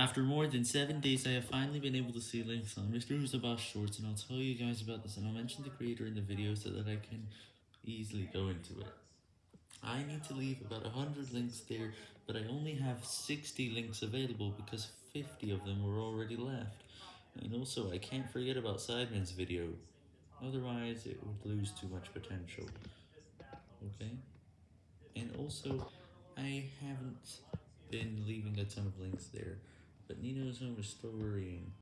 After more than 7 days, I have finally been able to see links on Mr. Who's Shorts, and I'll tell you guys about this, and I'll mention the creator in the video so that I can easily go into it. I need to leave about 100 links there, but I only have 60 links available because 50 of them were already left. And also, I can't forget about Sidemen's video, otherwise it would lose too much potential. Okay? And also, I haven't been leaving a ton of links there, but Nino's Home is still worrying.